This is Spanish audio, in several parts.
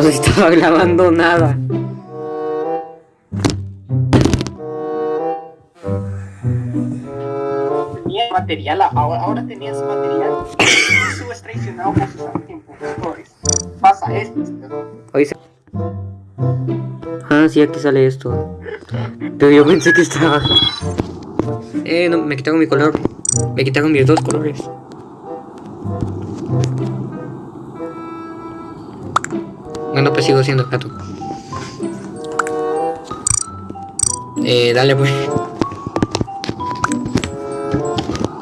No se estaba grabando nada. Tenía material, ahora, ahora tenías material. Subes traicionado por sus. Pasa esto. Hoy se... Ah, sí, aquí sale esto. Pero yo pensé que estaba... Eh, no, me quitaron mi color. Me quitaron mis dos colores. Bueno, pues sigo siendo gato. Eh, dale pues.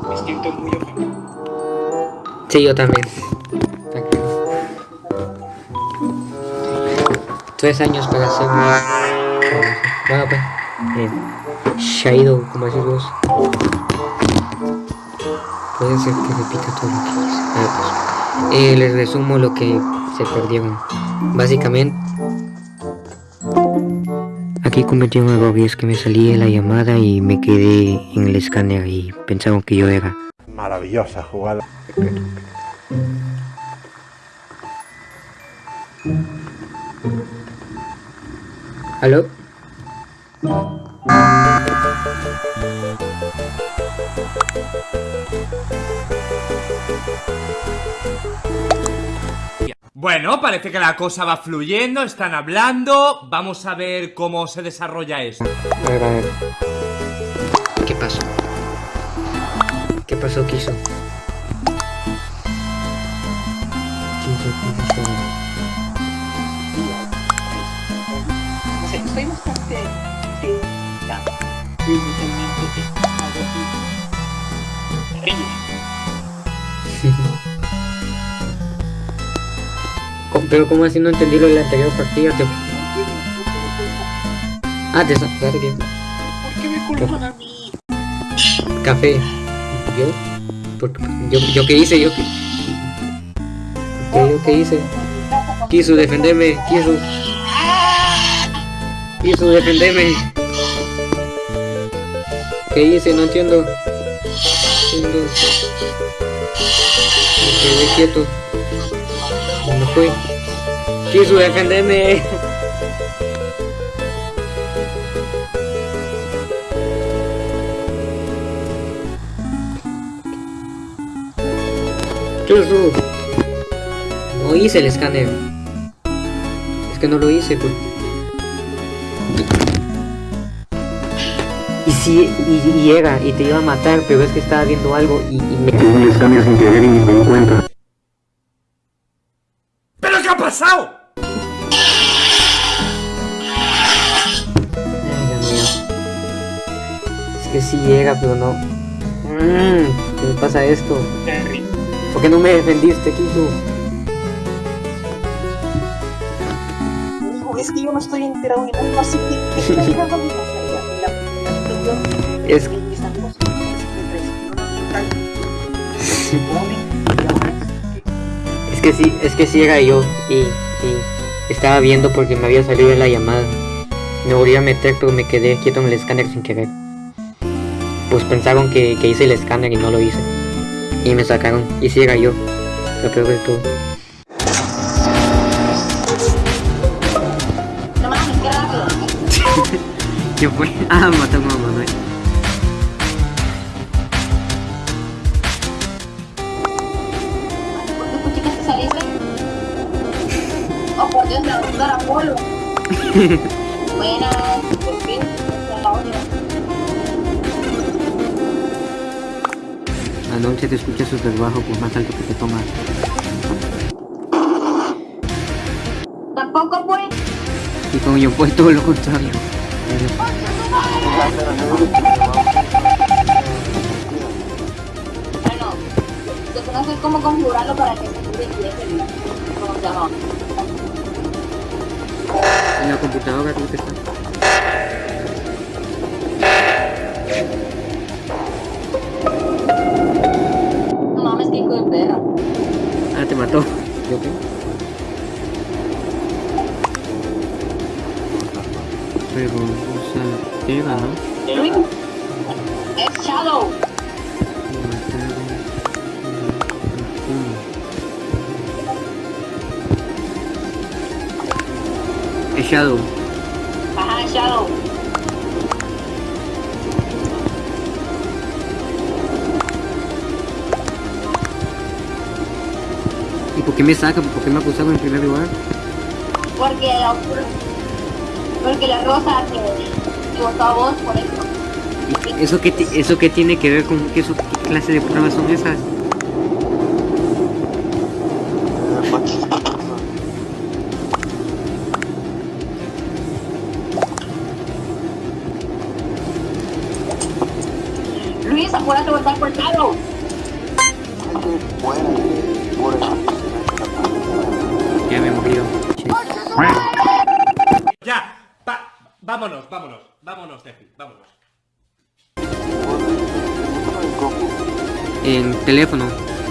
Me siento muy ofendido. Sí, yo también. Tres años para ser muy... Bueno, pues. Eh, Shaido, como decís vos. Puede ser que repita todo lo que hice. Ah, pues. Eh, les resumo lo que se perdieron. Básicamente... Aquí cometí un error y es que me salí de la llamada y me quedé en el escáner y pensaron que yo era. Maravillosa jugada. ¿Aló? Bueno, parece que la cosa va fluyendo, están hablando. Vamos a ver cómo se desarrolla esto. A ver, a ver. ¿Qué pasó? ¿Qué pasó, Kiso? Kiso, ¿qué pasó? No sé, estoy bastante. Sí, Pero ¿cómo así no entendí lo de la anterior partida? Te... Ah, te que- ¿Por qué me culpan a mí? Café. ¿Yo? ¿Por qué? ¿Yo, yo qué hice? ¿Yo qué? ¿Qué, ¿Yo qué hice? Quiso defenderme, quiso. Quiso defenderme. ¿Qué hice? No entiendo. Entiendo. Me quedé quieto. Me fui. Quiso defenderme. Quiso. No hice el escáner. Es que no lo hice. Por... Y sí, y, y llega y te iba a matar, pero es que estaba viendo algo y, y me... Un escáner sin querer y ni me di cuenta. ¿Pero qué ha pasado? Que sí llega, pero no. Mm, ¿Qué me pasa esto? ¿Por qué no me defendiste? Amigo, es que yo no estoy enterado de nada, así que. La- Es- que están Es que sí, es que sí era yo y, y estaba viendo porque me había salido de la llamada. Me volví a meter pero me quedé quieto en el escáner sin querer. Pues pensaron que, que hice el escáner y no lo hice. Y me sacaron. Y sí era yo. Lo peor de todo. Qué rápido. ¿Qué fue? Ah, mataron a Manuel. ¿Por qué puchica te saliste? Oh, por Dios, me va a buscar a Polo. Buenas, Anoche te escucha súper bajo por más alto que te tomas. Tampoco, pues. Y como yo fue todo lo contrario. Bueno, yo no sé cómo configurarlo para que se deje el... ¿Cómo se llama? En la computadora creo que está. Mató. ¿Yo qué? Pero, o sea, Eva, es Shadow. Es Shadow. Ajá, Shadow. ¿Y por qué me sacan? ¿Por qué me acusaron en primer lugar? Porque la porque la rosa te, votó a vos por eso. ¿Y ¿Eso qué, ¿Eso qué tiene que ver con qué, eso- qué clase de pruebas son esas? Ya, va, vámonos, vámonos, vámonos, Tefi, vámonos. En teléfono,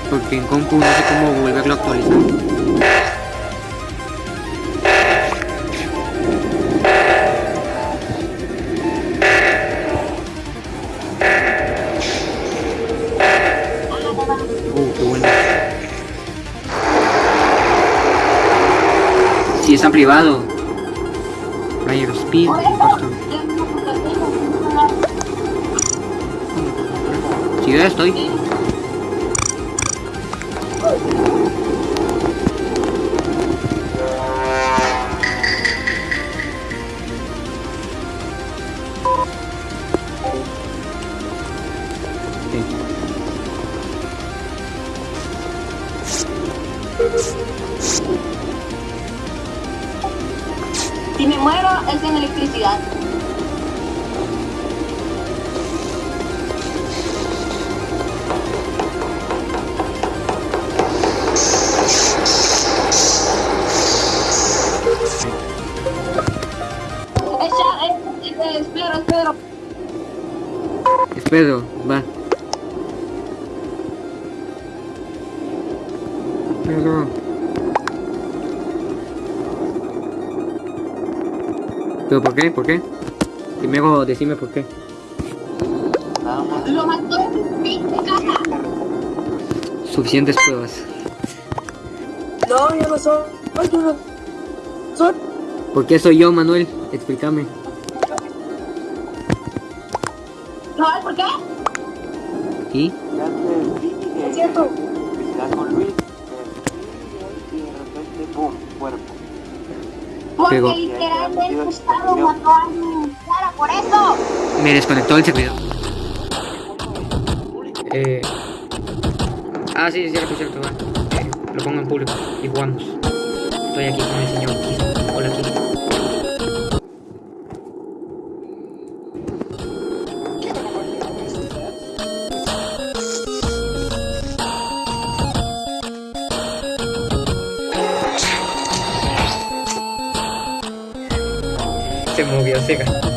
porque en compu no sé cómo volverlo a actualizar. Privado. Fire Speed. Si yo ya estoy. Si me muero es en electricidad. Espero, espero. Espero, va. ¿Pero por qué? ¿Por qué? Primero decime por qué. Lo mató en mi casa. Suficientes pruebas. No, yo no soy. Ay, yo no soy. ¿Por qué soy yo, Manuel? Explícame. ¿No por qué? ¿Y? Es cierto. Porque Pegó. literalmente Gustavo mató a mi cara por eso. Me desconectó el servidor. Eh... Ah, sí, es cierto, es cierto. va. Eh, lo pongo en público y jugamos. Estoy aquí con el señor Kiss. Hola, Kiss. Se movió, se ganó.